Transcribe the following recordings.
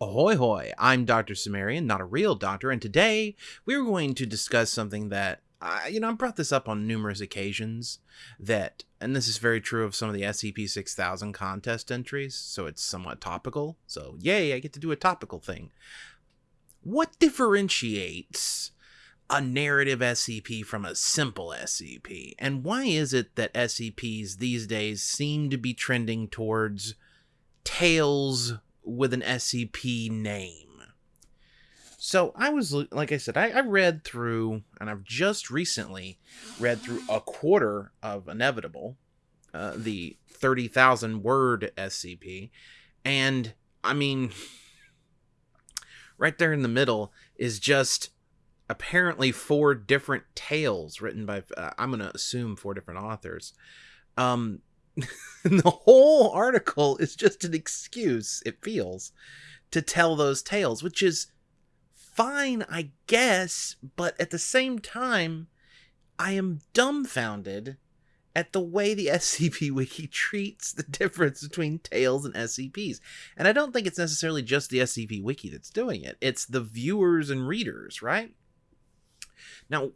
Ahoy hoy, I'm Dr. Cimmerian, not a real doctor, and today we're going to discuss something that, I, you know, I've brought this up on numerous occasions, that, and this is very true of some of the SCP-6000 contest entries, so it's somewhat topical, so yay, I get to do a topical thing. What differentiates a narrative SCP from a simple SCP, and why is it that SCPs these days seem to be trending towards tales with an SCP name. So I was, like I said, I, I, read through, and I've just recently read through a quarter of Inevitable, uh, the 30,000 word SCP. And I mean, right there in the middle is just apparently four different tales written by, uh, I'm going to assume four different authors. Um, the whole article is just an excuse, it feels, to tell those tales, which is fine, I guess, but at the same time, I am dumbfounded at the way the SCP Wiki treats the difference between Tales and SCPs. And I don't think it's necessarily just the SCP Wiki that's doing it, it's the viewers and readers, right? Now,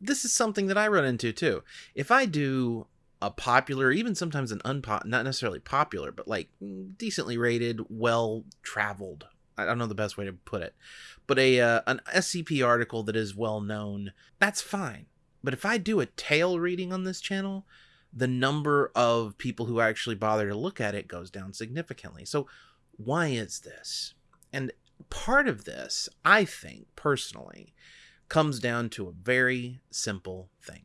this is something that I run into too. If I do a popular, even sometimes an unpop, not necessarily popular, but like decently rated, well traveled. I don't know the best way to put it, but a uh, an SCP article that is well known. That's fine. But if I do a tale reading on this channel, the number of people who actually bother to look at it goes down significantly. So why is this? And part of this, I think personally, comes down to a very simple thing.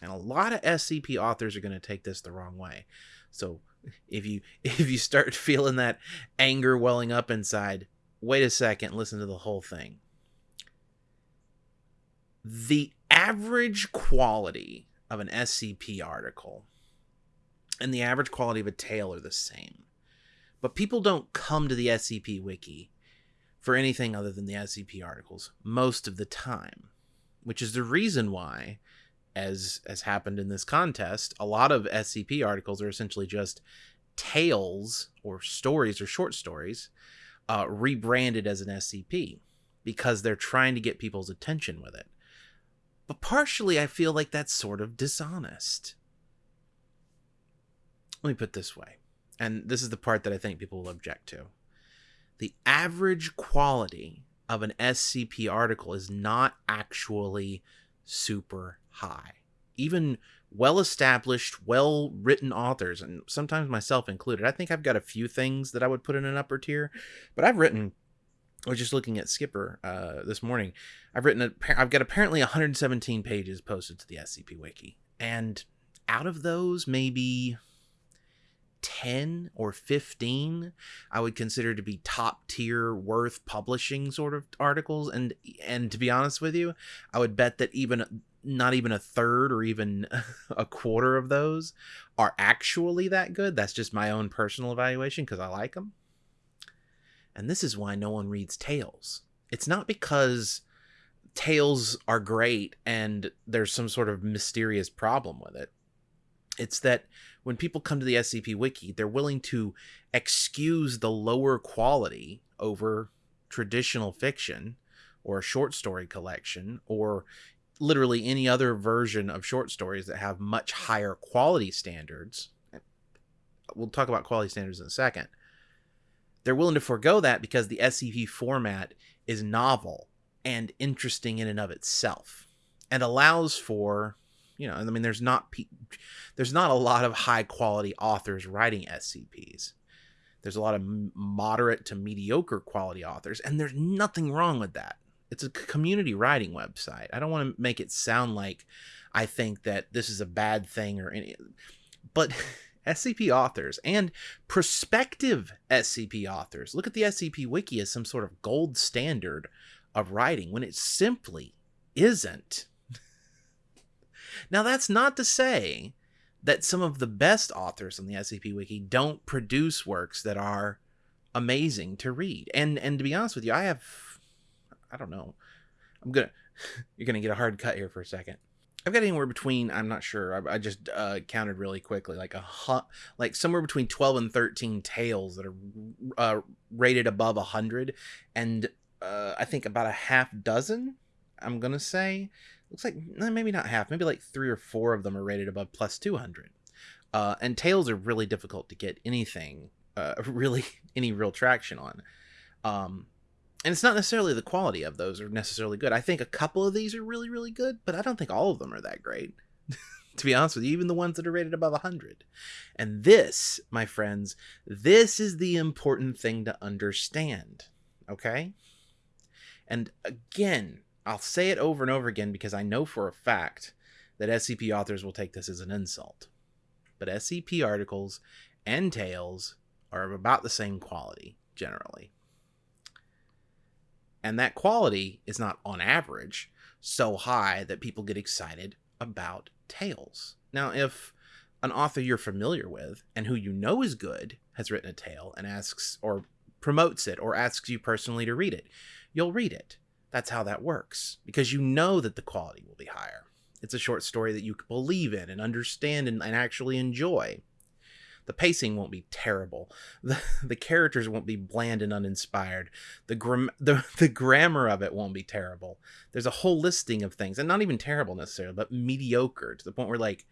And a lot of SCP authors are going to take this the wrong way. So if you if you start feeling that anger welling up inside, wait a second, listen to the whole thing. The average quality of an SCP article and the average quality of a tale are the same. But people don't come to the SCP wiki for anything other than the SCP articles most of the time, which is the reason why as has happened in this contest, a lot of SCP articles are essentially just tales or stories or short stories uh, rebranded as an SCP because they're trying to get people's attention with it. But partially, I feel like that's sort of dishonest. Let me put this way, and this is the part that I think people will object to. The average quality of an SCP article is not actually super high. Even well established, well written authors, and sometimes myself included. I think I've got a few things that I would put in an upper tier, but I've written. I was just looking at SCPper uh, this morning. I've written. A, I've got apparently 117 pages posted to the SCP Wiki, and out of those, maybe 10 or 15 i would consider to be top tier worth publishing sort of articles. And and to be honest with you i would bet that even not even a third or even a quarter of those are actually that good. That's just my own personal evaluation because i like them and this is why no one reads tales. It's not because tales are great and there's some sort of mysterious problem with it it's that when people come to the SCP Wiki, they're willing to excuse the lower quality over traditional fiction or a short story collection or literally any other version of short stories that have much higher quality standards. We'll talk about quality standards in a second. They're willing to forego that because the SCP format is novel and interesting in and of itself and allows for you know, I mean, there's not there's not a lot of high quality authors writing SCPs. There's a lot of moderate to mediocre quality authors, and there's nothing wrong with that. It's a community writing website. I don't want to make it sound like I think that this is a bad thing or any, but SCP authors and prospective SCP authors look at the SCP Wiki as some sort of gold standard of writing when it simply isn't. Now, that's not to say that some of the best authors on the SCP Wiki don't produce works that are amazing to read. And and to be honest with you, I have I don't know. I'm gonna you're gonna get a hard cut here for a second. I've got anywhere between I'm not sure. I, I just uh, counted really quickly, like a hu- like somewhere between twelve and thirteen tales that are uh, rated above hundred, and uh, I think about a half dozen. I'm gonna say looks like eh, maybe not half, maybe like three or four of them are rated above plus two hundred. Uh, and tales are really difficult to get anything uh, really any real traction on. Um, and it's not necessarily the quality of those are necessarily good. I think a couple of these are really, really good, but I don't think all of them are that great. to be honest with you, even the ones that are rated above 100. And this, my friends, this is the important thing to understand. Okay? And again, I'll say it over and over again because I know for a fact that SCP authors will take this as an insult. But SCP articles and tales are of about the same quality, generally and that quality is not on average so high that people get excited about tales. Now, if an author you're familiar with and who you know is good has written a tale and asks or promotes it or asks you personally to read it, you'll read it. That's how that works because you know that the quality will be higher. It's a short story that you can believe in and understand and, and actually enjoy. The pacing won't be terrible. The, the characters won't be bland and uninspired. The, gram- the, the grammar of it won't be terrible. There's a whole listing of things, and not even terrible necessarily, but mediocre to the point where, like,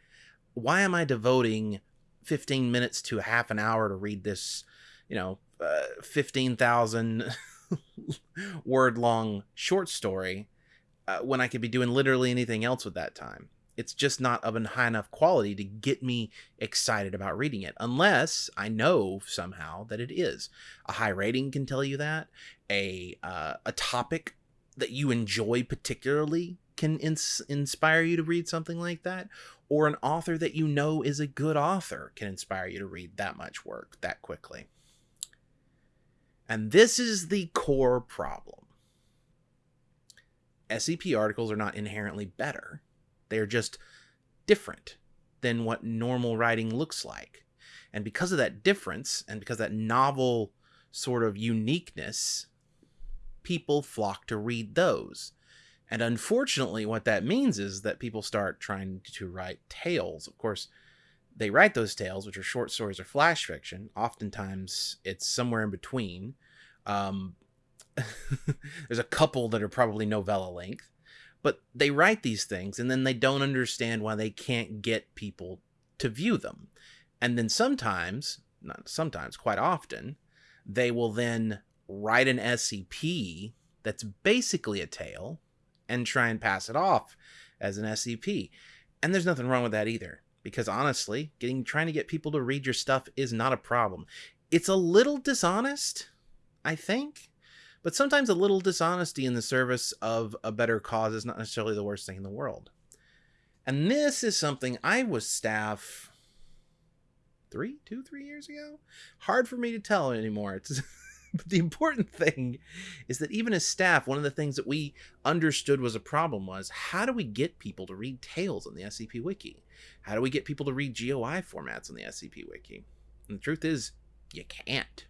why am I devoting 15 minutes to half an hour to read this, you know, uh, 15,000 word long short story uh, when I could be doing literally anything else with that time? it's just not of a high enough quality to get me excited about reading it unless i know somehow that it is. A high rating can tell you that. A uh, a topic that you enjoy particularly can ins- inspire you to read something like that or an author that you know is a good author can inspire you to read that much work that quickly and this is the core problem SCP articles are not inherently better they're just different than what normal writing looks like. And because of that difference, and because that novel sort of uniqueness, people flock to read those. And unfortunately, what that means is that people start trying to write tales. Of course, they write those tales, which are short stories or flash fiction. Oftentimes, it's somewhere in between. Um, there's a couple that are probably novella length, but they write these things and then they don't understand why they can't get people to view them. And then sometimes, not sometimes, quite often, they will then write an SCP that's basically a tale and try and pass it off as an SCP. And there's nothing wrong with that either because honestly, getting trying to get people to read your stuff is not a problem. It's a little dishonest, I think, but sometimes a little dishonesty in the service of a better cause is not necessarily the worst thing in the world. And this is something I was staff three, two, three years ago. Hard for me to tell anymore. It's but the important thing is that even as staff, one of the things that we understood was a problem was how do we get people to read tales on the SCP Wiki? How do we get people to read GOI formats on the SCP Wiki? And the truth is, you can't.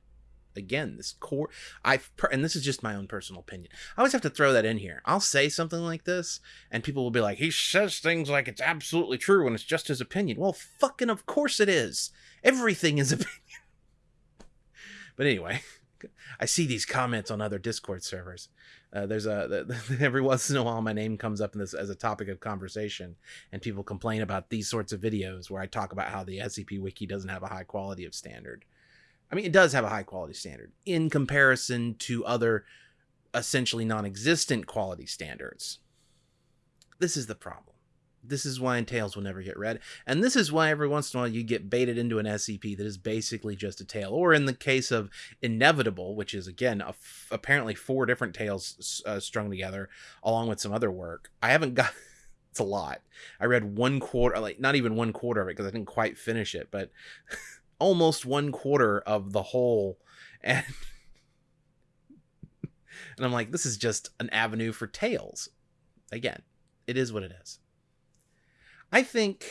Again this core i and this is just my own personal opinion. I always have to throw that in here. I'll say something like this and people will be like he says things like it's absolutely true when it's just his opinion. Well fucking of course it is. Everything is opinion. But anyway i see these comments on other discord servers uh, there's a every once in a while my name comes up in this as a topic of conversation and people complain about these sorts of videos where i talk about how the scp wiki doesn't have a high quality of standard I mean, it does have a high quality standard in comparison to other essentially non existent quality standards. This is the problem. This is why Tales will never get read. And this is why every once in a while you get baited into an SCP that is basically just a tale. Or in the case of Inevitable, which is again apparently four different tales uh, strung together along with some other work. I haven't got. it's a lot. I read one quarter, like not even one quarter of it because I didn't quite finish it, but almost one quarter of the whole and and I'm like, this is just an avenue for tales. Again, it is what it is. I think,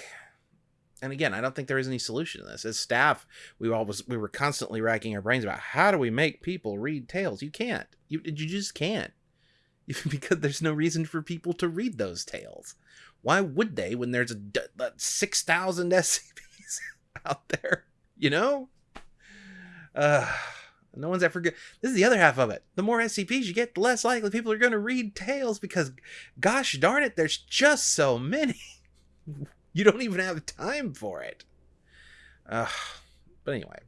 and again, I don't think there is any solution to this. As staff, we always we were constantly racking our brains about how do we make people read tales. You can't. You you just can't. because there's no reason for people to read those tales. Why would they when there's a, a 6,000 SCPs out there? You know? Uh, no one's ever good. This is the other half of it. The more SCPs you get, the less likely people are going to read tales because, gosh darn it, there's just so many. you don't even have time for it. Uh, but anyway,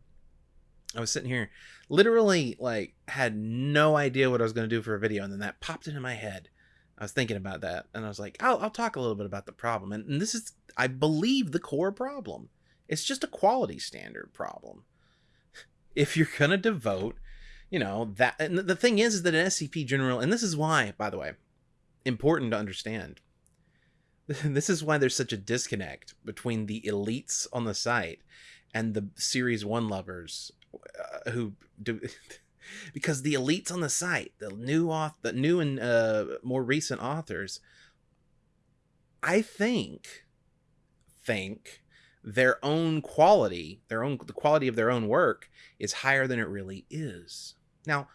I was sitting here, literally, like, had no idea what I was going to do for a video, and then that popped into my head. I was thinking about that, and I was like, I'll, I'll talk a little bit about the problem. And, and this is, I believe, the core problem. It's just a quality standard problem if you're going to devote, you know, that. And the thing is, is that an SCP general, and this is why, by the way, important to understand. This is why there's such a disconnect between the elites on the site and the series one lovers uh, who do because the elites on the site the new author the new and uh, more recent authors i think think their own quality, their own the quality of their own work is higher than it really is. Now,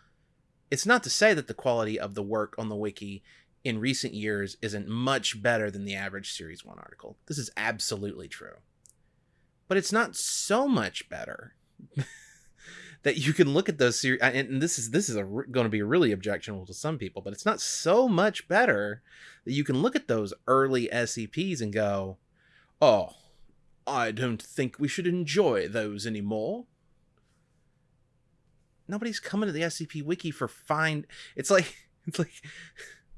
it's not to say that the quality of the work on the wiki in recent years isn't much better than the average series 1 article. This is absolutely true. But it's not so much better that you can look at those series and this is this is a, going to be really objectionable to some people, but it's not so much better that you can look at those early SCPs and go, "Oh, I don't think we should enjoy those anymore. Nobody's coming to the SCP wiki for fine. It's like it's like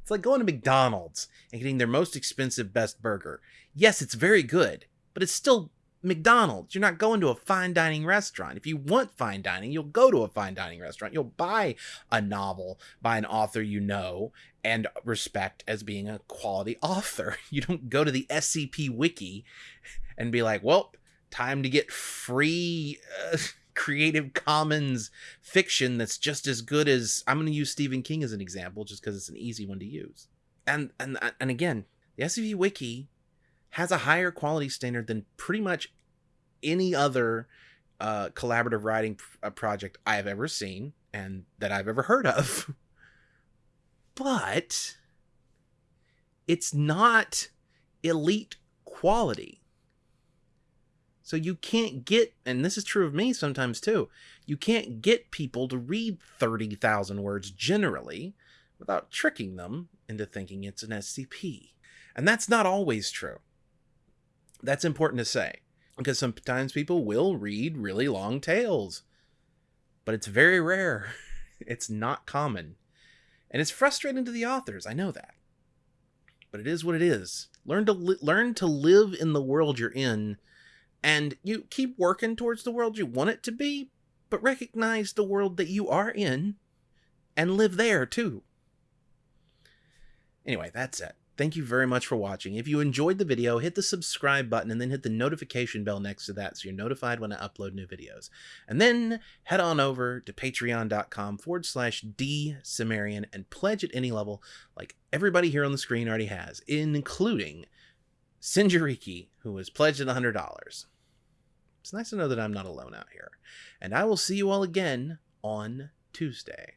it's like going to McDonald's and getting their most expensive best burger. Yes, it's very good, but it's still McDonald's. You're not going to a fine dining restaurant. If you want fine dining, you'll go to a fine dining restaurant. You'll buy a novel by an author you know and respect as being a quality author. You don't go to the SCP wiki and be like, well, time to get free uh, Creative Commons fiction that's just as good as I'm going to use Stephen King as an example just because it's an easy one to use. And and and again, the SCP Wiki has a higher quality standard than pretty much any other uh, collaborative writing uh, project I have ever seen and that I've ever heard of. but it's not elite quality. So you can't get, and this is true of me sometimes too, you can't get people to read 30,000 words generally without tricking them into thinking it's an SCP. And that's not always true. That's important to say because sometimes people will read really long tales, but it's very rare. It's not common. And it's frustrating to the authors. I know that. But it is what it is. Learn to li- learn to live in the world you're in and you keep working towards the world you want it to be, but recognize the world that you are in and live there too. Anyway, that's it. Thank you very much for watching. If you enjoyed the video, hit the subscribe button and then hit the notification bell next to that so you're notified when I upload new videos. And then head on over to patreon.com forward slash D Cimmerian and pledge at any level like everybody here on the screen already has, including Sinjariki, who has pledged at $100. It's nice to know that I'm not alone out here. And I will see you all again on Tuesday.